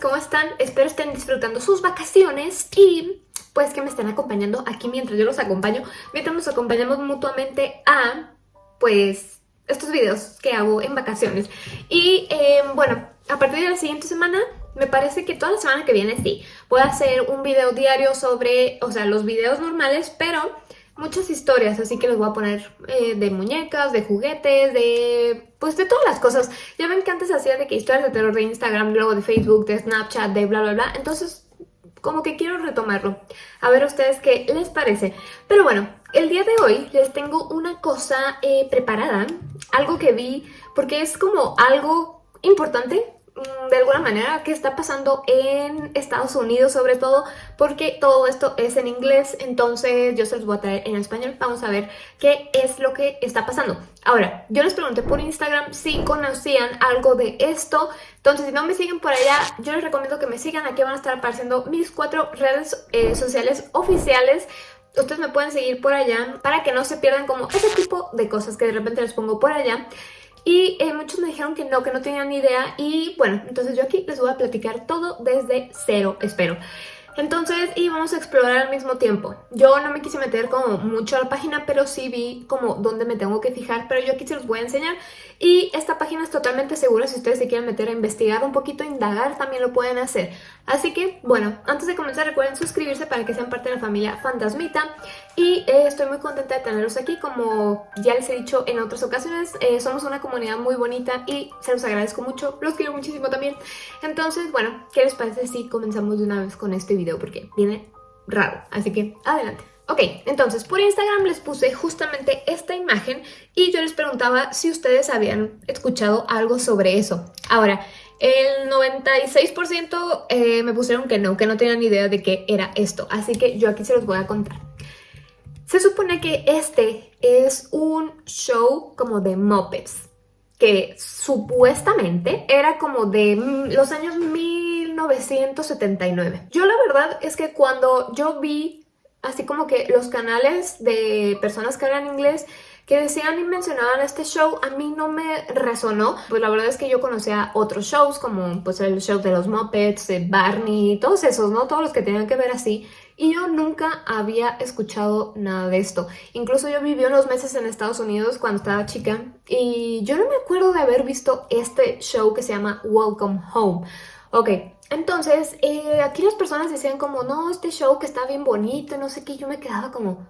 ¿cómo están? Espero estén disfrutando sus vacaciones y pues que me estén acompañando aquí mientras yo los acompaño, mientras nos acompañamos mutuamente a pues estos videos que hago en vacaciones. Y eh, bueno, a partir de la siguiente semana me parece que toda la semana que viene sí, voy a hacer un video diario sobre, o sea, los videos normales, pero muchas historias, así que les voy a poner eh, de muñecas, de juguetes, de... pues de todas las cosas. Ya ven que antes hacía de que historias de terror de Instagram, luego de Facebook, de Snapchat, de bla bla bla, entonces como que quiero retomarlo. A ver ustedes qué les parece. Pero bueno, el día de hoy les tengo una cosa eh, preparada, algo que vi, porque es como algo importante de alguna manera que está pasando en Estados Unidos sobre todo porque todo esto es en inglés entonces yo se los voy a traer en español. Vamos a ver qué es lo que está pasando. Ahora yo les pregunté por Instagram si conocían algo de esto. Entonces si no me siguen por allá yo les recomiendo que me sigan. Aquí van a estar apareciendo mis cuatro redes eh, sociales oficiales. Ustedes me pueden seguir por allá para que no se pierdan como ese tipo de cosas que de repente les pongo por allá y eh, muchos me dijeron que no, que no tenían ni idea y bueno, entonces yo aquí les voy a platicar todo desde cero, espero. Entonces, y vamos a explorar al mismo tiempo. Yo no me quise meter como mucho a la página, pero sí vi como dónde me tengo que fijar, pero yo aquí se los voy a enseñar. Y esta página es totalmente segura, si ustedes se quieren meter a investigar un poquito, indagar, también lo pueden hacer. Así que, bueno, antes de comenzar recuerden suscribirse para que sean parte de la familia Fantasmita. Y eh, estoy muy contenta de tenerlos aquí, como ya les he dicho en otras ocasiones, eh, somos una comunidad muy bonita y se los agradezco mucho, los quiero muchísimo también. Entonces, bueno, ¿qué les parece si comenzamos de una vez con este video? Porque viene raro, así que adelante. Ok, entonces por Instagram les puse justamente esta imagen y yo les preguntaba si ustedes habían escuchado algo sobre eso. Ahora, el 96% eh, me pusieron que no, que no tenían idea de qué era esto, así que yo aquí se los voy a contar. Se supone que este es un show como de Muppets, que supuestamente era como de los años 1979. Yo la verdad es que cuando yo vi así como que los canales de personas que hablan inglés que decían y mencionaban este show, a mí no me resonó. Pues la verdad es que yo conocía otros shows como pues el show de los Muppets, de Barney, todos esos, ¿no? Todos los que tenían que ver así. Y yo nunca había escuchado nada de esto. Incluso yo viví unos meses en Estados Unidos cuando estaba chica y yo no me acuerdo de haber visto este show que se llama Welcome Home. Ok, entonces eh, aquí las personas decían como, no, este show que está bien bonito, no sé qué, yo me quedaba como,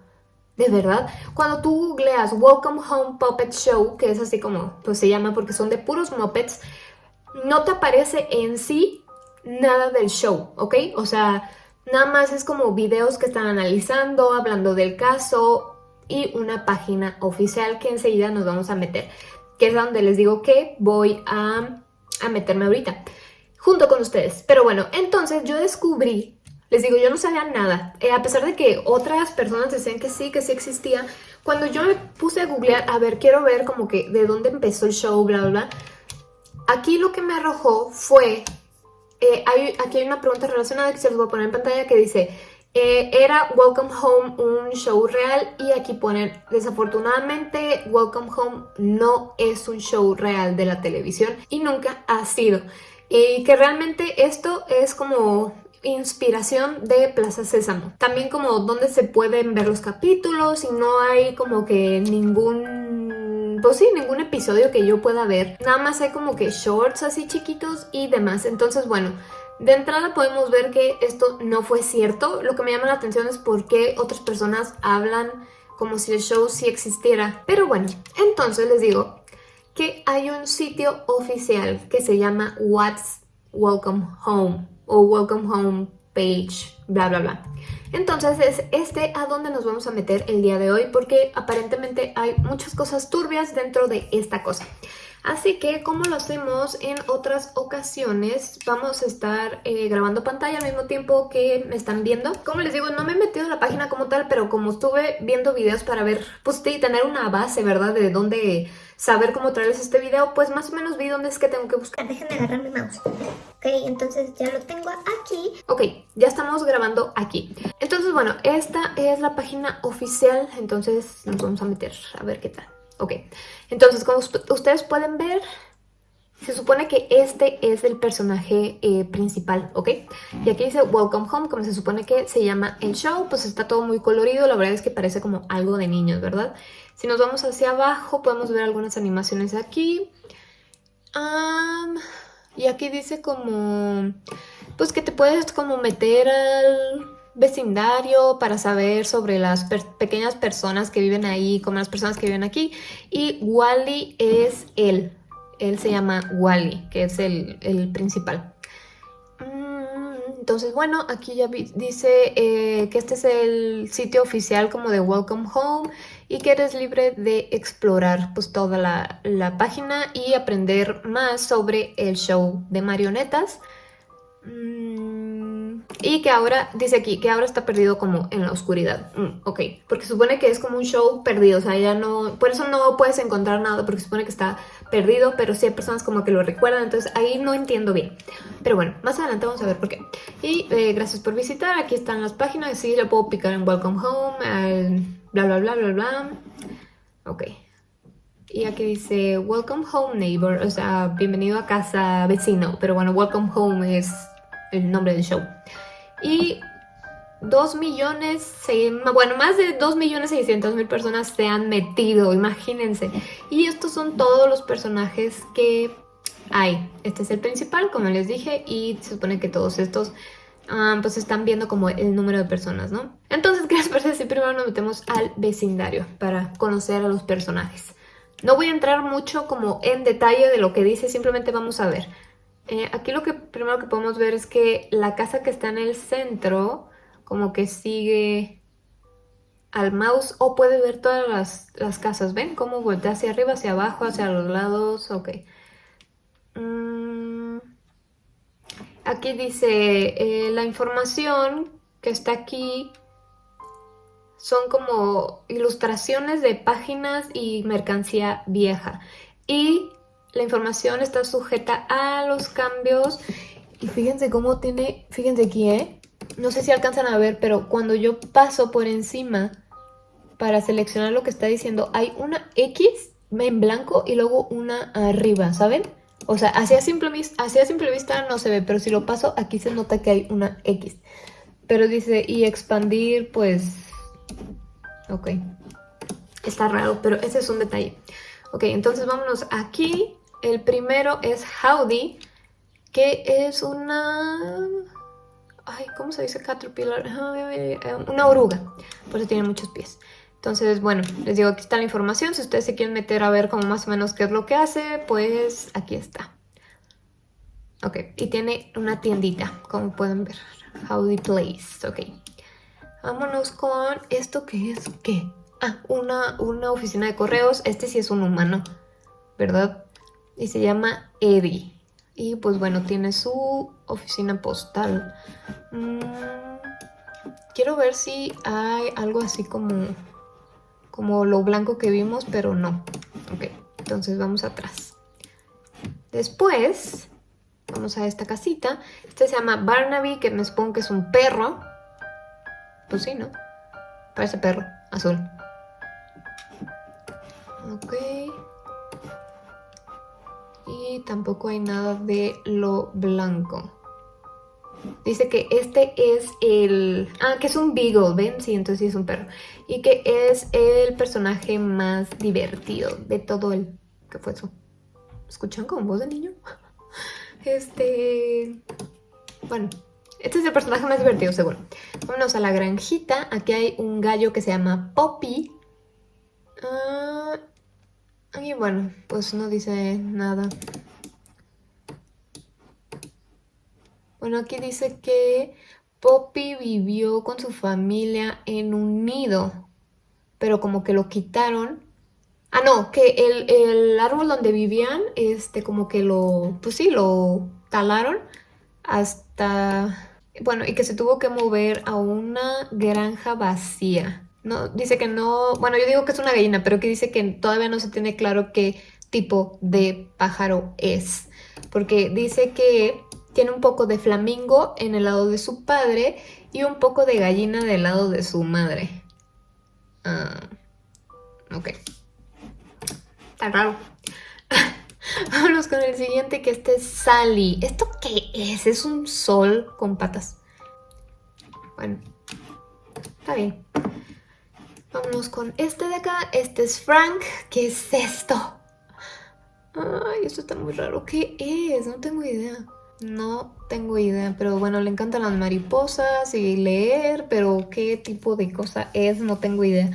de verdad, cuando tú googleas Welcome Home Puppet Show, que es así como pues se llama porque son de puros Muppets, no te aparece en sí nada del show, ¿ok? O sea, nada más es como videos que están analizando, hablando del caso y una página oficial que enseguida nos vamos a meter, que es donde les digo que voy a, a meterme ahorita, junto con ustedes. Pero bueno, entonces yo descubrí les digo, yo no sabía nada. Eh, a pesar de que otras personas decían que sí, que sí existía, cuando yo me puse a googlear, a ver, quiero ver como que de dónde empezó el show, bla, bla, bla. Aquí lo que me arrojó fue, eh, hay, aquí hay una pregunta relacionada que se los voy a poner en pantalla que dice, eh, ¿era Welcome Home un show real? Y aquí ponen, desafortunadamente, Welcome Home no es un show real de la televisión y nunca ha sido. Y que realmente esto es como inspiración de Plaza Sésamo. También como donde se pueden ver los capítulos y no hay como que ningún... Pues sí, ningún episodio que yo pueda ver. Nada más hay como que shorts así chiquitos y demás. Entonces, bueno, de entrada podemos ver que esto no fue cierto. Lo que me llama la atención es por qué otras personas hablan como si el show sí existiera. Pero bueno, entonces les digo que hay un sitio oficial que se llama What's Welcome Home o welcome home page, bla bla bla. Entonces es este a donde nos vamos a meter el día de hoy porque aparentemente hay muchas cosas turbias dentro de esta cosa. Así que como lo hacemos en otras ocasiones, vamos a estar eh, grabando pantalla al mismo tiempo que me están viendo. Como les digo, no me he metido en la página como tal, pero como estuve viendo videos para ver, pues tener una base, ¿verdad? De dónde saber cómo traerles este video, pues más o menos vi dónde es que tengo que buscar. Déjenme agarrar mi mouse. Ok, entonces ya lo tengo aquí. Ok, ya estamos grabando aquí. Entonces, bueno, esta es la página oficial, entonces nos vamos a meter a ver qué tal. Ok, entonces como ustedes pueden ver, se supone que este es el personaje eh, principal, ¿ok? Y aquí dice Welcome Home, como se supone que se llama el show, pues está todo muy colorido, la verdad es que parece como algo de niños, ¿verdad? Si nos vamos hacia abajo podemos ver algunas animaciones aquí. y aquí dice como, pues que te puedes como meter al vecindario para saber sobre las pequeñas personas que viven ahí, como las personas que viven aquí. Y Wally es él. Él se llama Wally, que es el, el principal. Entonces, bueno, aquí ya dice eh, que este es el sitio oficial como de Welcome Home y que eres libre de explorar pues toda la, la página y aprender más sobre el show de marionetas. Mm, y que ahora, dice aquí, que ahora está perdido como en la oscuridad. Mm, ok, porque supone que es como un show perdido, o sea, ya no... Por eso no puedes encontrar nada, porque supone que está perdido, pero sí hay personas como que lo recuerdan, entonces ahí no entiendo bien. Pero bueno, más adelante vamos a ver por qué. Y eh, gracias por visitar, aquí están las páginas, sí, le puedo picar en Welcome Home, bla bla bla bla bla. Ok. Y aquí dice Welcome Home Neighbor, o sea, bienvenido a casa vecino, pero bueno, Welcome Home es el nombre del show. Y 2 millones, bueno, más de 2 millones 600 mil personas se han metido, imagínense. Y estos son todos los personajes que hay. Este es el principal, como les dije, y se supone que todos estos ah, pues están viendo como el número de personas, ¿no? Entonces, ¿qué les parece si primero nos metemos al vecindario para conocer a los personajes? No voy a entrar mucho como en detalle de lo que dice, simplemente vamos a ver. Eh, aquí lo que primero que podemos ver es que la casa que está en el centro como que sigue al mouse o puede ver todas las, casas. ¿Ven cómo voltea hacia arriba, hacia abajo, hacia los lados? Ok. Mm, aquí dice eh, la información que está aquí son como ilustraciones de páginas y mercancía vieja. Y la información está sujeta a los cambios. Y fíjense cómo tiene, fíjense aquí, ¿eh? No sé si alcanzan a ver, pero cuando yo paso por encima para seleccionar lo que está diciendo, hay una X en blanco y luego una arriba, ¿saben? O sea, hacia simple, simple vista no se ve, pero si lo paso, aquí se nota que hay una X. Pero dice, y expandir, pues... Ok. Está raro, pero ese es un detalle. Ok, entonces vámonos aquí. El primero es Howdy, que es una... Ay, ¿cómo se dice caterpillar? Una oruga, por eso tiene muchos pies. Entonces, bueno, les digo, aquí está la información. Si ustedes se quieren meter a ver como más o menos qué es lo que hace, pues aquí está. Ok, y tiene una tiendita, como pueden ver. Howdy Place, ok. Vámonos con esto que es, ¿qué? Ah, una, una oficina de correos. Este sí es un humano, ¿verdad? Y se llama Eddie. Y pues bueno, tiene su oficina postal. Mm, quiero ver si hay algo así como, como lo blanco que vimos, pero no. Ok, entonces vamos atrás. Después, vamos a esta casita. Este se llama Barnaby, que me supongo que es un perro. Pues sí, ¿no? Parece perro, azul. Ok. Y tampoco hay nada de lo blanco. Dice que este es el... Ah, que es un beagle, ¿ven? Sí, entonces sí es un perro. Y que es el personaje más divertido de todo el... ¿Qué fue eso? ¿Escuchan como voz de niño? Este... Bueno, este es el personaje más divertido, seguro. Vámonos a la granjita. Aquí hay un gallo que se llama Poppy. Ah, y bueno, pues no dice nada. Bueno, aquí dice que Poppy vivió con su familia en un nido, pero como que lo quitaron. Ah, no, que el, el árbol donde vivían, este, como que lo, pues sí, lo talaron hasta, bueno, y que se tuvo que mover a una granja vacía. Dice que no, bueno, yo digo que es una gallina, pero que dice que todavía no se tiene claro qué tipo de pájaro es. Porque dice que tiene un poco de flamingo en el lado de su padre y un poco de gallina del lado de su madre. Ah, ok. Está raro. Vámonos con el siguiente, que este es Sally. ¿Esto qué es? Es un sol con patas. Bueno, está bien. Vámonos con este de acá. Este es Frank. ¿Qué es esto? Ay, esto está muy raro. ¿Qué es? No tengo idea. No tengo idea, pero bueno, le encantan las mariposas y leer, pero qué tipo de cosa es, no tengo idea.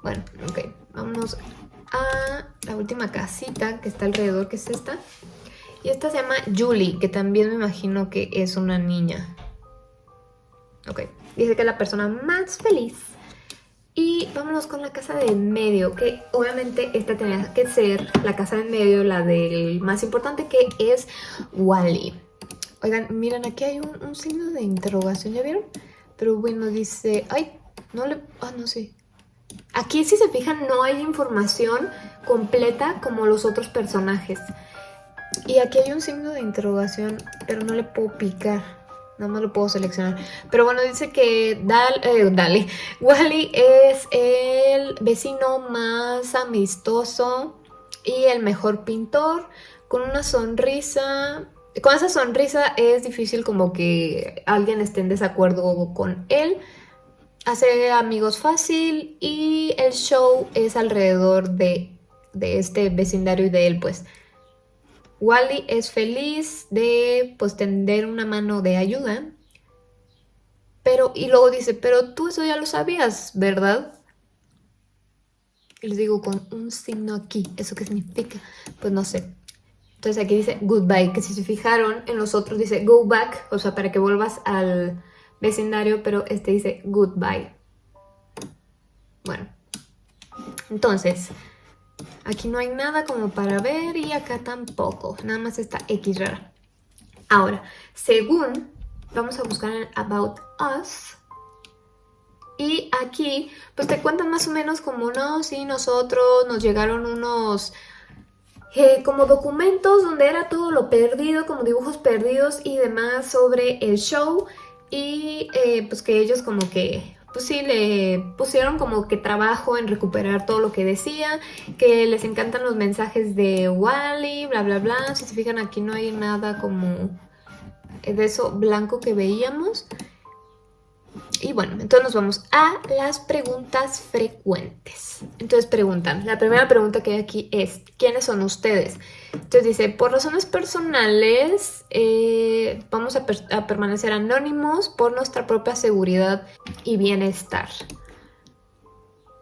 Bueno, ok, vámonos a la última casita que está alrededor, que es esta. Y esta se llama Julie, que también me imagino que es una niña. Ok, dice que es la persona más feliz. Y vámonos con la casa de medio, que obviamente esta tenía que ser la casa de medio, la del más importante que es Wally. Oigan, miren, aquí hay un, un signo de interrogación, ¿ya vieron? Pero bueno, dice... Ay, no le... Ah, no sé. Aquí, si se fijan, no hay información completa como los otros personajes. Y aquí hay un signo de interrogación, pero no le puedo picar. Nada más lo puedo seleccionar. Pero bueno, dice que Dal, eh, Dale, Wally es el vecino más amistoso y el mejor pintor. Con una sonrisa... Con esa sonrisa es difícil como que alguien esté en desacuerdo con él hace amigos fácil y el show es alrededor de, este vecindario y de él, pues. Wally es feliz de pues tender una mano de ayuda. Pero, y luego dice, pero tú eso ya lo sabías, ¿verdad? Y les digo con un signo aquí, ¿eso qué significa? Pues no sé. Entonces aquí dice goodbye, que si se fijaron en los otros dice go back, o sea, para que vuelvas al, vecindario, pero este dice goodbye. Bueno, entonces, aquí no hay nada como para ver y acá tampoco, nada más está X rara. Ahora, según, vamos a buscar en About Us, y aquí, pues te cuentan más o menos como, no, sí, nosotros nos llegaron unos... Eh, como documentos donde era todo lo perdido, como dibujos perdidos y demás sobre el show y eh, pues que ellos como que pues sí, le pusieron como que trabajo en recuperar todo lo que decía, que les encantan los mensajes de Wally, bla bla bla, si se fijan aquí no hay nada como de eso blanco que veíamos. Y bueno, entonces nos vamos a las preguntas frecuentes. Entonces preguntan, la primera pregunta que hay aquí es, ¿quiénes son ustedes? Entonces dice, por razones personales eh, vamos a, permanecer anónimos por nuestra propia seguridad y bienestar.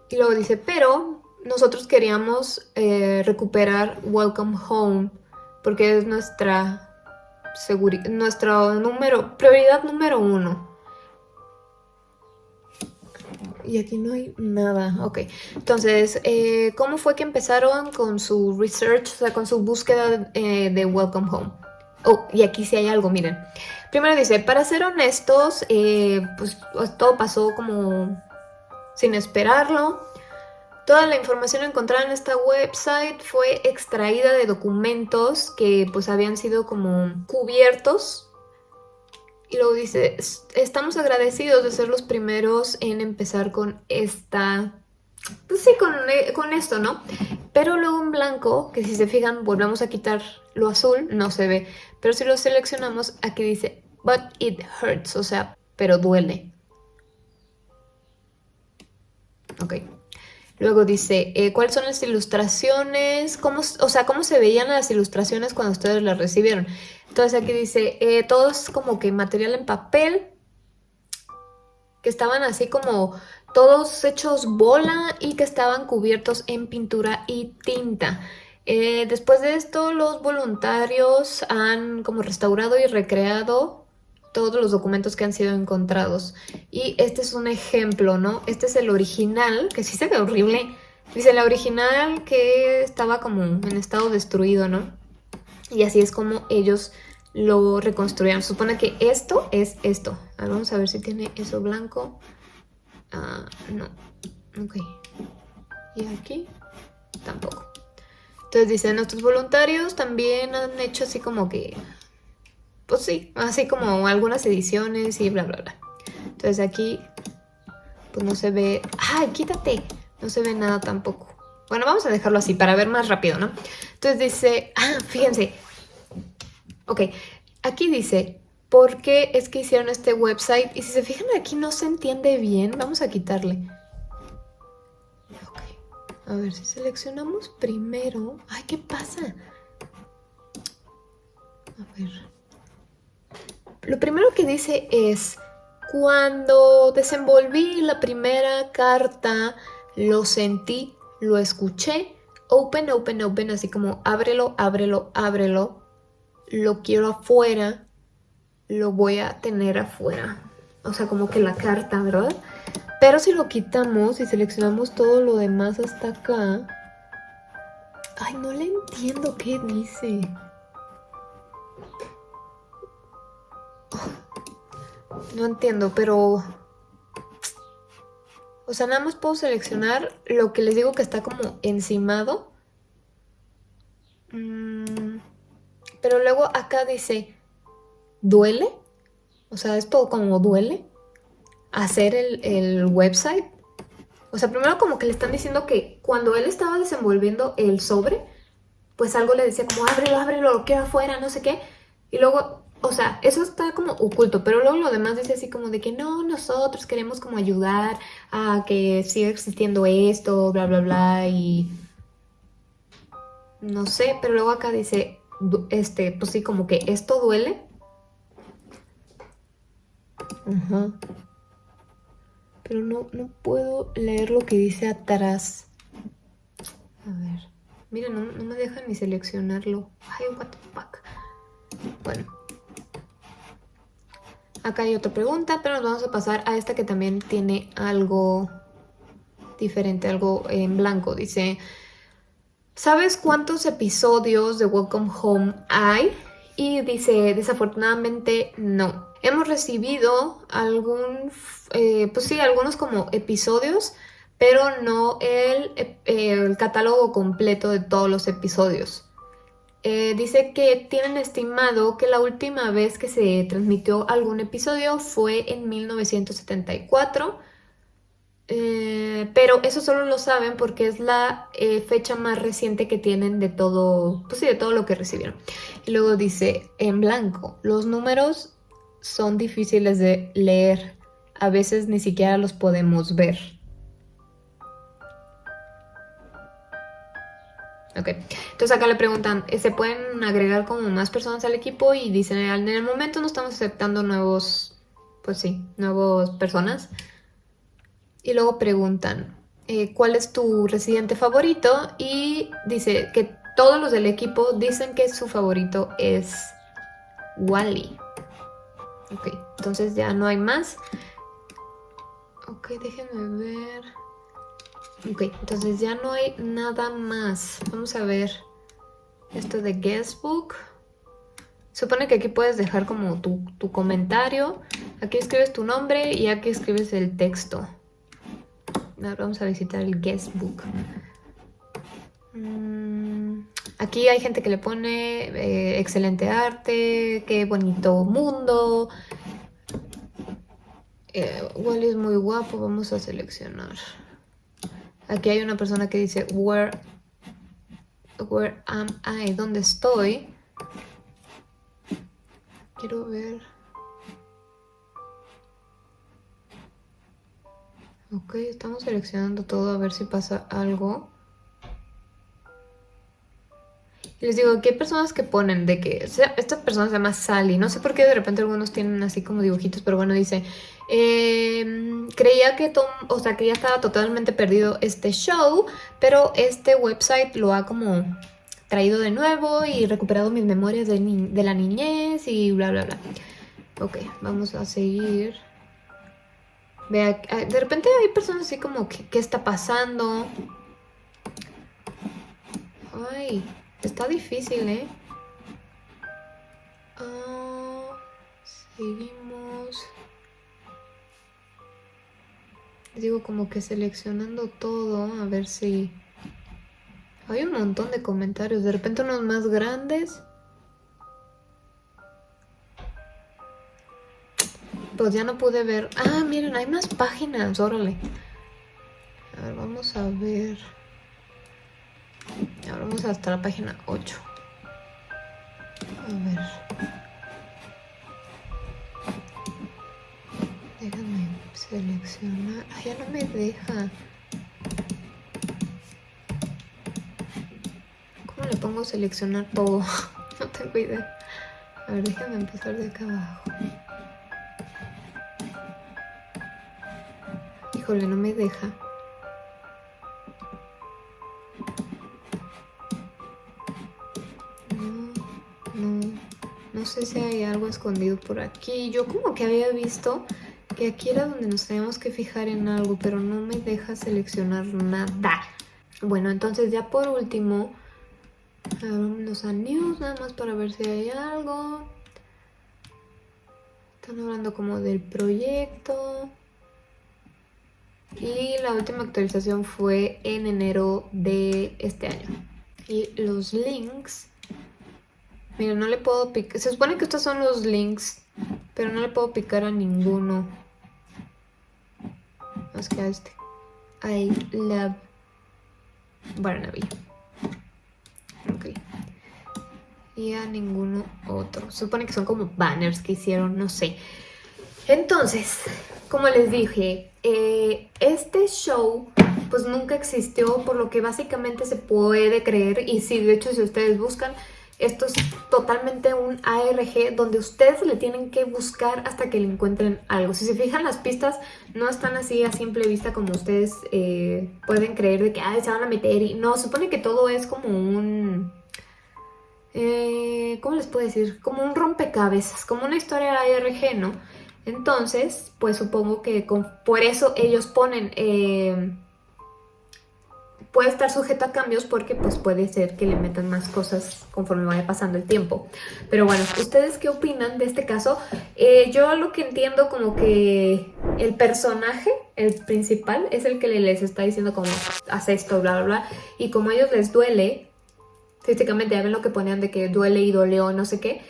Y luego dice, pero nosotros queríamos eh, recuperar Welcome Home porque es nuestra, nuestro número, prioridad número uno. Y aquí no hay nada. Ok. Entonces, eh, ¿cómo fue que empezaron con su research, o sea, con su búsqueda eh, de Welcome Home? Oh, y aquí sí hay algo, miren. Primero dice, para ser honestos, eh, pues, pues todo pasó como sin esperarlo. Toda la información encontrada en esta website fue extraída de documentos que pues habían sido como cubiertos y luego dice, estamos agradecidos de ser los primeros en empezar con esta... Pues sí, con, eh, con esto, ¿no? Pero luego en blanco, que si se fijan, volvemos a quitar lo azul, no se ve. Pero si lo seleccionamos, aquí dice, but it hurts, o sea, pero duele. Ok. Luego dice, eh, ¿cuáles son las ilustraciones? ¿Cómo, o sea, ¿cómo se veían las ilustraciones cuando ustedes las recibieron? Entonces aquí dice, eh, todo es como que material en papel, que estaban así como todos hechos bola y que estaban cubiertos en pintura y tinta. Eh, después de esto, los voluntarios han como restaurado y recreado todos los documentos que han sido encontrados. Y este es un ejemplo, ¿no? Este es el original, que sí se ve horrible. Dice, el original que estaba como en estado destruido, ¿no? Y así es como ellos lo reconstruyeron. Supone que esto es esto. vamos a ver si tiene eso blanco. Ah, no. Ok. Y aquí tampoco. Entonces dice, nuestros voluntarios también han hecho así como que pues sí, así como algunas ediciones y bla, bla, bla. Entonces aquí, pues no se ve... ¡Ay, quítate! No se ve nada tampoco. Bueno, vamos a dejarlo así para ver más rápido, ¿no? Entonces dice, ah, fíjense. Ok, aquí dice, ¿por qué es que hicieron este website? Y si se fijan aquí no se entiende bien, vamos a quitarle. Ok, a ver si seleccionamos primero. Ay, ¿qué pasa? A ver. Lo primero que dice es, cuando desenvolví la primera carta, lo sentí, lo escuché, open, open, open, así como ábrelo, ábrelo, ábrelo, lo quiero afuera, lo voy a tener afuera. O sea, como que la carta, ¿verdad? Pero si lo quitamos y seleccionamos todo lo demás hasta acá... Ay, no le entiendo qué dice. No entiendo, pero... O sea, nada más puedo seleccionar lo que les digo que está como encimado. Mm, pero luego acá dice, ¿duele? O sea, es todo como duele hacer el, el website. O sea, primero como que le están diciendo que cuando él estaba desenvolviendo el sobre, pues algo le decía como ábrelo, ábrelo, lo quiero afuera, no sé qué. Y luego o sea, eso está como oculto, pero luego lo demás dice así como de que no, nosotros queremos como ayudar a que siga existiendo esto, bla, bla, bla, y no sé, pero luego acá dice, este, pues sí, como que esto duele. Ajá. Pero no, no puedo leer lo que dice atrás. A ver. Mira, no, no me deja ni seleccionarlo. Ay, what the fuck. Bueno. Acá hay otra pregunta, pero nos vamos a pasar a esta que también tiene algo diferente, algo en blanco. Dice, ¿sabes cuántos episodios de Welcome Home hay? Y dice, desafortunadamente no. Hemos recibido algún, eh, pues sí, algunos como episodios, pero no el, eh, el catálogo completo de todos los episodios. Eh, dice que tienen estimado que la última vez que se transmitió algún episodio fue en 1974, eh, pero eso solo lo saben porque es la eh, fecha más reciente que tienen de todo, pues sí, de todo lo que recibieron. Y luego dice, en blanco, los números son difíciles de leer, a veces ni siquiera los podemos ver. Ok, entonces acá le preguntan, eh, ¿se pueden agregar como más personas al equipo? Y dicen, en el momento no estamos aceptando nuevos, pues sí, nuevas personas. Y luego preguntan, eh, ¿cuál es tu residente favorito? Y dice que todos los del equipo dicen que su favorito es Wally. Ok, entonces ya no hay más. Ok, déjenme ver... Ok, entonces ya no hay nada más. Vamos a ver esto de guestbook. Supone que aquí puedes dejar como tu, comentario. Aquí escribes tu nombre y aquí escribes el texto. Ahora vamos a visitar el guestbook. Mm, aquí hay gente que le pone eh, excelente arte, qué bonito mundo. Eh, es muy guapo, vamos a seleccionar. Aquí hay una persona que dice, where, where am I? ¿Dónde estoy? Quiero ver. Ok, estamos seleccionando todo a ver si pasa algo. Y les digo, aquí hay personas que ponen de que... esta persona se llama Sally. No sé por qué de repente algunos tienen así como dibujitos, pero bueno, dice... Em, creía que Tom, o sea, que ya estaba totalmente perdido este show, pero este website lo ha como traído de nuevo y recuperado mis memorias de, la niñez y bla, bla, bla. Ok, vamos a seguir. Vea, de repente hay personas así como, ¿qué está pasando? Ay, Está difícil, ¿eh? Ah, seguimos. Digo, como que seleccionando todo, a ver si... Hay un montón de comentarios, de repente unos más grandes. Pues ya no pude ver... Ah, miren, hay más páginas, órale. A ver, vamos a ver... Ahora vamos hasta la página 8. A ver. Déjame seleccionar. Ay, ya no me deja. ¿Cómo le pongo seleccionar todo? no tengo idea. A ver, déjame empezar de acá abajo. Híjole, no me deja. No sé si hay algo escondido por aquí. Yo como que había visto que aquí era donde nos teníamos que fijar en algo, pero no me deja seleccionar nada. Bueno, entonces ya por último, vámonos a news nada más para ver si hay algo. Están hablando como del proyecto. Y la última actualización fue en enero de este año. Y los links Mira, no le puedo picar. Se supone que estos son los links, pero no le puedo picar a ninguno. Más que a este. I love Barnaby. Ok. Y a ninguno otro. Supone que son como banners que hicieron, no sé. Entonces, como les dije, eh, este show pues nunca existió, por lo que básicamente se puede creer. Y sí, de hecho, si ustedes buscan esto es totalmente un ARG donde ustedes le tienen que buscar hasta que le encuentren algo. Si se fijan, las pistas no están así a simple vista como ustedes eh, pueden creer de que se van a meter. y No, supone que todo es como un... Eh, ¿Cómo les puedo decir? Como un rompecabezas, como una historia ARG, ¿no? Entonces, pues supongo que por eso ellos ponen... Eh, puede estar sujeto a cambios porque pues puede ser que le metan más cosas conforme vaya pasando el tiempo. Pero bueno, ¿ustedes qué opinan de este caso? Eh, yo lo que entiendo como que el personaje, el principal, es el que les está diciendo como hace esto, bla, bla, bla. Y como a ellos les duele, físicamente ya ven lo que ponían de que duele y doleó, no sé qué,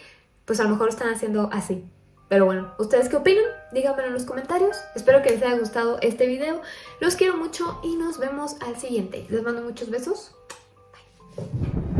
pues a lo mejor están haciendo así. Pero bueno, ¿ustedes qué opinan? Díganmelo en los comentarios. Espero que les haya gustado este video. Los quiero mucho y nos vemos al siguiente. Les mando muchos besos. Bye.